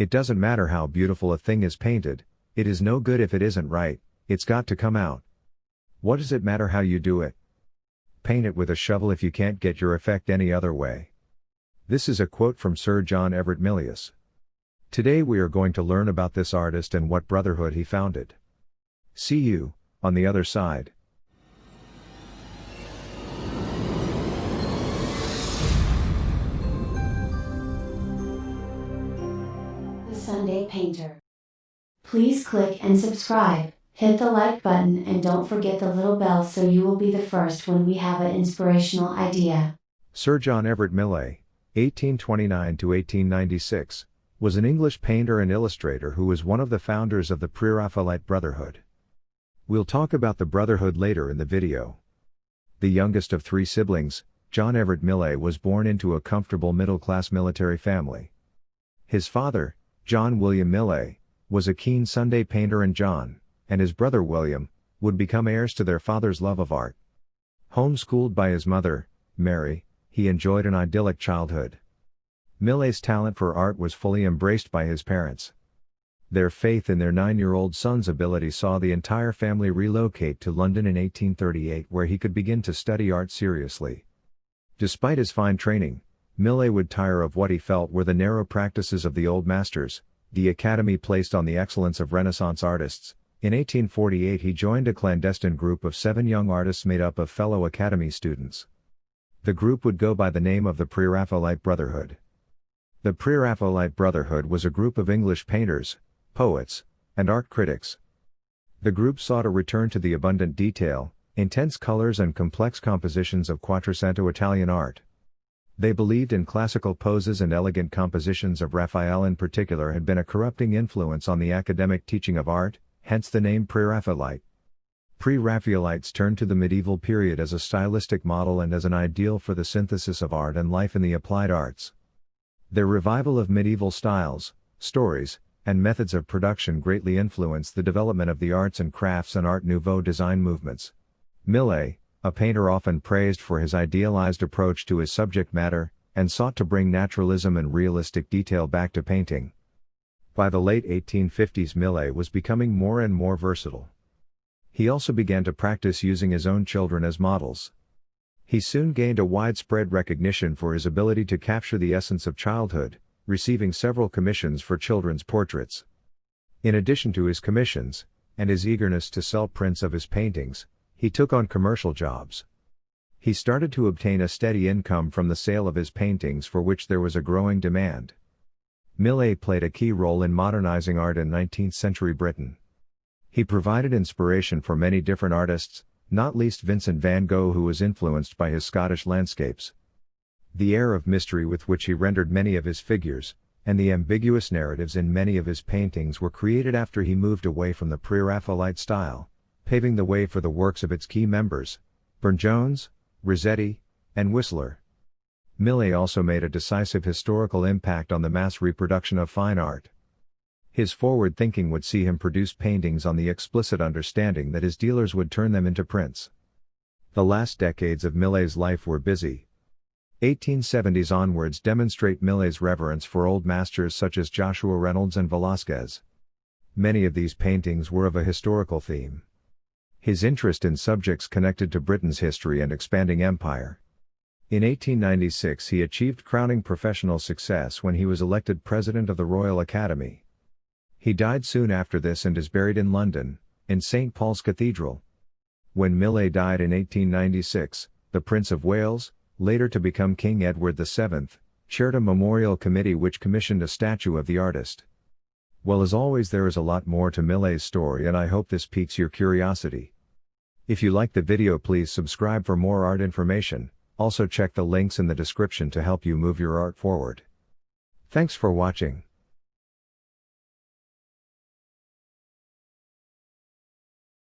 It doesn't matter how beautiful a thing is painted, it is no good if it isn't right, it's got to come out. What does it matter how you do it? Paint it with a shovel if you can't get your effect any other way. This is a quote from Sir John Everett Millais. Today we are going to learn about this artist and what brotherhood he founded. See you, on the other side. Sunday Painter. Please click and subscribe, hit the like button and don't forget the little bell so you will be the first when we have an inspirational idea. Sir John Everett Millais, 1829 to 1896, was an English painter and illustrator who was one of the founders of the Pre-Raphaelite Brotherhood. We'll talk about the Brotherhood later in the video. The youngest of three siblings, John Everett Millais was born into a comfortable middle-class military family. His father, John William Millais, was a keen Sunday painter and John, and his brother William, would become heirs to their father's love of art. Homeschooled by his mother, Mary, he enjoyed an idyllic childhood. Millais's talent for art was fully embraced by his parents. Their faith in their nine-year-old son's ability saw the entire family relocate to London in 1838 where he could begin to study art seriously. Despite his fine training, Millais would tire of what he felt were the narrow practices of the old masters, the academy placed on the excellence of Renaissance artists. In 1848 he joined a clandestine group of seven young artists made up of fellow academy students. The group would go by the name of the Pre-Raphaelite Brotherhood. The Pre-Raphaelite Brotherhood was a group of English painters, poets, and art critics. The group sought a return to the abundant detail, intense colors and complex compositions of Quattrocento Italian art. They believed in classical poses and elegant compositions of Raphael in particular had been a corrupting influence on the academic teaching of art, hence the name Pre-Raphaelite. Pre-Raphaelites turned to the medieval period as a stylistic model and as an ideal for the synthesis of art and life in the applied arts. Their revival of medieval styles, stories, and methods of production greatly influenced the development of the arts and crafts and Art Nouveau design movements. Millais, a painter often praised for his idealized approach to his subject matter, and sought to bring naturalism and realistic detail back to painting. By the late 1850s Millais was becoming more and more versatile. He also began to practice using his own children as models. He soon gained a widespread recognition for his ability to capture the essence of childhood, receiving several commissions for children's portraits. In addition to his commissions, and his eagerness to sell prints of his paintings, he took on commercial jobs. He started to obtain a steady income from the sale of his paintings for which there was a growing demand. Millais played a key role in modernizing art in 19th century Britain. He provided inspiration for many different artists, not least Vincent van Gogh who was influenced by his Scottish landscapes. The air of mystery with which he rendered many of his figures, and the ambiguous narratives in many of his paintings were created after he moved away from the pre-Raphaelite style, paving the way for the works of its key members, Burne-Jones, Rossetti, and Whistler. Millais also made a decisive historical impact on the mass reproduction of fine art. His forward thinking would see him produce paintings on the explicit understanding that his dealers would turn them into prints. The last decades of Millais's life were busy. 1870s onwards demonstrate Millais's reverence for old masters such as Joshua Reynolds and Velázquez. Many of these paintings were of a historical theme his interest in subjects connected to Britain's history and expanding empire. In 1896 he achieved crowning professional success when he was elected President of the Royal Academy. He died soon after this and is buried in London, in St. Paul's Cathedral. When Millais died in 1896, the Prince of Wales, later to become King Edward VII, chaired a memorial committee which commissioned a statue of the artist. Well as always there is a lot more to Millais's story and I hope this piques your curiosity. If you like the video please subscribe for more art information, also check the links in the description to help you move your art forward. Thanks for watching.